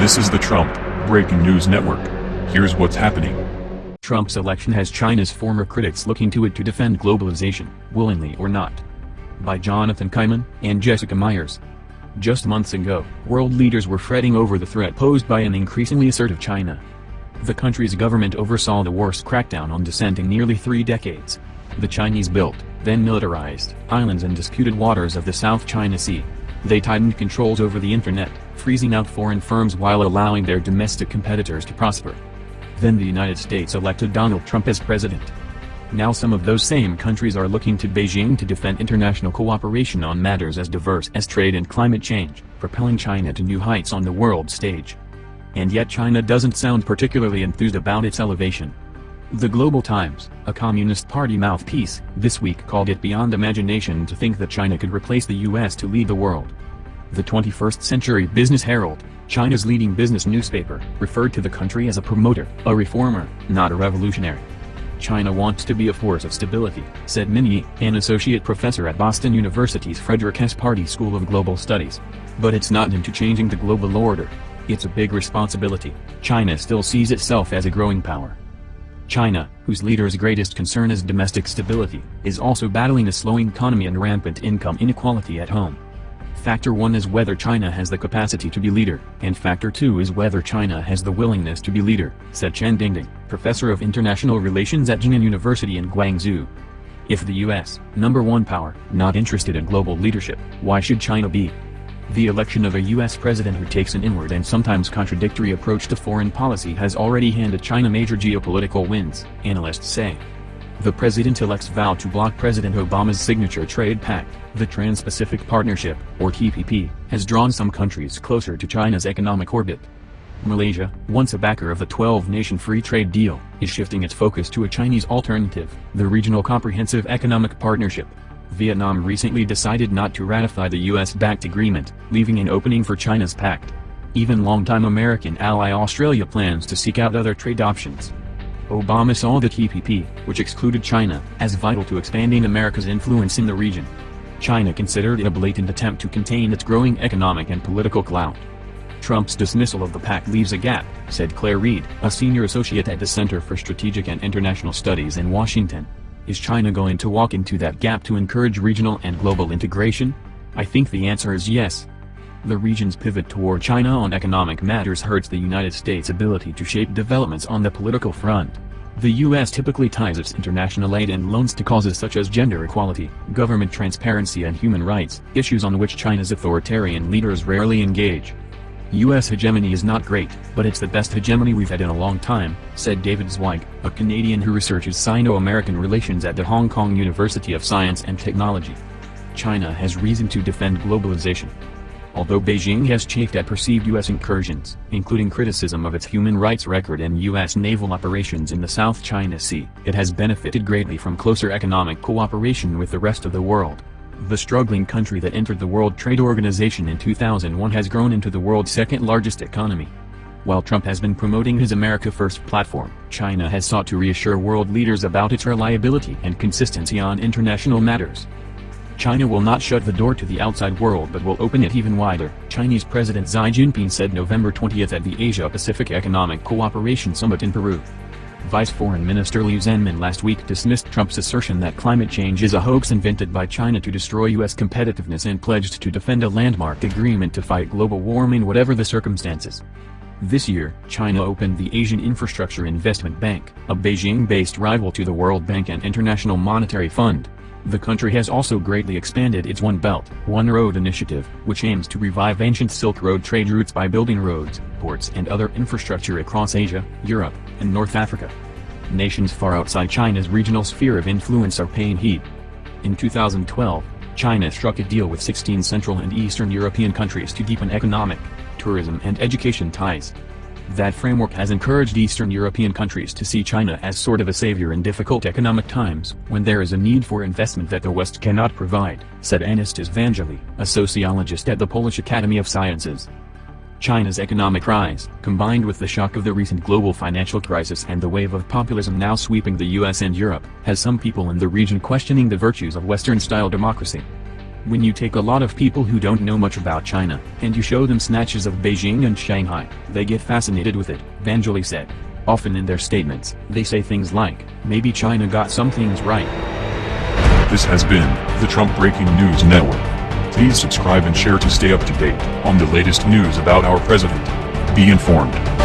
This is the Trump Breaking News Network. Here's what's happening. Trump's election has China's former critics looking to it to defend globalization, willingly or not. By Jonathan Kaiman and Jessica Meyers. Just months ago, world leaders were fretting over the threat posed by an increasingly assertive China. The country's government oversaw the worst crackdown on dissent in nearly three decades. The Chinese built, then militarized, islands in disputed waters of the South China Sea. They tightened controls over the internet, freezing out foreign firms while allowing their domestic competitors to prosper. Then the United States elected Donald Trump as president. Now some of those same countries are looking to Beijing to defend international cooperation on matters as diverse as trade and climate change, propelling China to new heights on the world stage. And yet China doesn't sound particularly enthused about its elevation. The Global Times, a Communist Party mouthpiece, this week called it beyond imagination to think that China could replace the US to lead the world. The 21st Century Business Herald, China's leading business newspaper, referred to the country as a promoter, a reformer, not a revolutionary. China wants to be a force of stability, said Min Ye, an associate professor at Boston University's Frederick S. Pardee School of Global Studies. But it's not into changing the global order. It's a big responsibility. China still sees itself as a growing power. China, whose leader's greatest concern is domestic stability, is also battling a slowing economy and rampant income inequality at home. Factor 1 is whether China has the capacity to be leader, and Factor 2 is whether China has the willingness to be leader, said Chen Dingding, professor of international relations at Jinan University in Guangzhou. If the US, number one power, not interested in global leadership, why should China be? The election of a U.S. president who takes an inward and sometimes contradictory approach to foreign policy has already handed China major geopolitical wins, analysts say. The president-elect's vow to block President Obama's signature trade pact, the Trans-Pacific Partnership, or TPP, has drawn some countries closer to China's economic orbit. Malaysia, once a backer of the 12-nation free trade deal, is shifting its focus to a Chinese alternative, the Regional Comprehensive Economic Partnership, Vietnam recently decided not to ratify the US-backed agreement, leaving an opening for China's pact. Even longtime American ally Australia plans to seek out other trade options. Obama saw the TPP, which excluded China, as vital to expanding America's influence in the region. China considered it a blatant attempt to contain its growing economic and political clout. Trump's dismissal of the pact leaves a gap, said Claire Reade, a senior associate at the Center for Strategic and International Studies in Washington. Is China going to walk into that gap to encourage regional and global integration? I think the answer is yes. The region's pivot toward China on economic matters hurts the United States' ability to shape developments on the political front. The U.S. typically ties its international aid and loans to causes such as gender equality, government transparency and human rights, issues on which China's authoritarian leaders rarely engage. U.S. hegemony is not great, but it's the best hegemony we've had in a long time, said David Zweig, a Canadian who researches Sino-American relations at the Hong Kong University of Science and Technology. China has reason to defend globalization. Although Beijing has chafed at perceived U.S. incursions, including criticism of its human rights record and U.S. naval operations in the South China Sea, it has benefited greatly from closer economic cooperation with the rest of the world. The struggling country that entered the World Trade Organization in 2001 has grown into the world's second largest economy. While Trump has been promoting his America First platform, China has sought to reassure world leaders about its reliability and consistency on international matters. China will not shut the door to the outside world but will open it even wider, Chinese President Xi Jinping said November 20 at the Asia-Pacific Economic Cooperation Summit in Peru. Vice Foreign Minister Liu Zhenmin last week dismissed Trump's assertion that climate change is a hoax invented by China to destroy U.S. competitiveness and pledged to defend a landmark agreement to fight global warming whatever the circumstances. This year, China opened the Asian Infrastructure Investment Bank, a Beijing-based rival to the World Bank and International Monetary Fund. The country has also greatly expanded its One Belt, One Road initiative, which aims to revive ancient Silk Road trade routes by building roads, ports and other infrastructure across Asia, Europe, and North Africa. Nations far outside China's regional sphere of influence are paying heed. In 2012, China struck a deal with 16 Central and Eastern European countries to deepen economic, tourism and education ties. That framework has encouraged Eastern European countries to see China as sort of a savior in difficult economic times when there is a need for investment that the West cannot provide, said Anastas Vangeli, a sociologist at the Polish Academy of Sciences. China's economic rise, combined with the shock of the recent global financial crisis and the wave of populism now sweeping the US and Europe, has some people in the region questioning the virtues of Western-style democracy. When you take a lot of people who don't know much about China, and you show them snatches of Beijing and Shanghai, they get fascinated with it, Vangelis said. Often in their statements, they say things like, maybe China got some things right. This has been the Trump Breaking News Network. Please subscribe and share to stay up to date on the latest news about our president. Be informed.